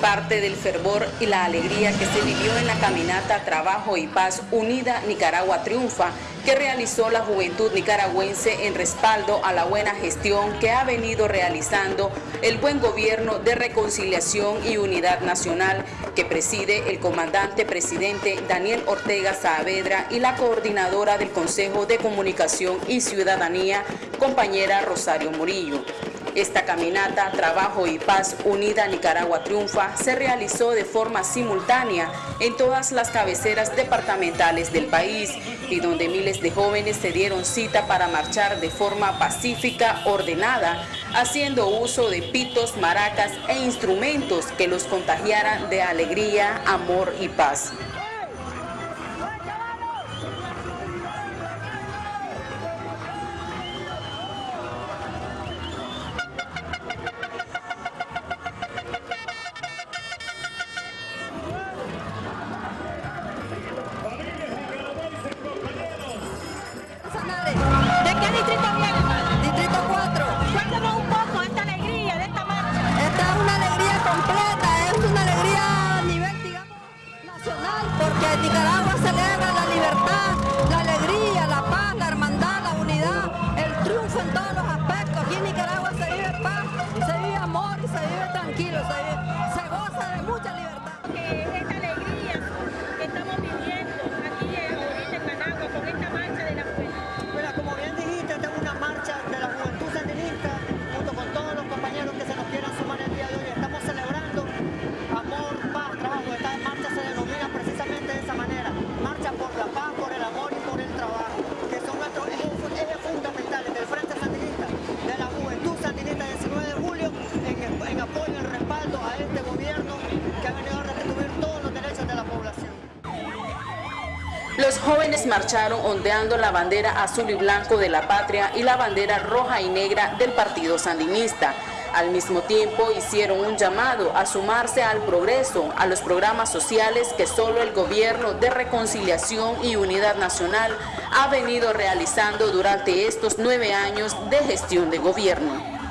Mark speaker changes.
Speaker 1: parte del fervor y la alegría que se vivió en la caminata Trabajo y Paz Unida Nicaragua Triunfa, que realizó la juventud nicaragüense en respaldo a la buena gestión que ha venido realizando el buen gobierno de reconciliación y unidad nacional que preside el comandante presidente Daniel Ortega Saavedra y la coordinadora del Consejo de Comunicación y Ciudadanía, compañera Rosario Murillo. Esta caminata Trabajo y Paz Unida Nicaragua Triunfa se realizó de forma simultánea en todas las cabeceras departamentales del país y donde miles de jóvenes se dieron cita para marchar de forma pacífica, ordenada, haciendo uso de pitos, maracas e instrumentos que los contagiaran de alegría, amor y paz.
Speaker 2: Nicaragua celebra la libertad, la alegría, la paz, la hermandad, la unidad, el triunfo en todos los
Speaker 1: Los jóvenes marcharon ondeando la bandera azul y blanco de la patria y la bandera roja y negra del partido sandinista. Al mismo tiempo hicieron un llamado a sumarse al progreso, a los programas sociales que solo el gobierno de reconciliación y unidad nacional ha venido realizando durante estos nueve años de gestión de gobierno.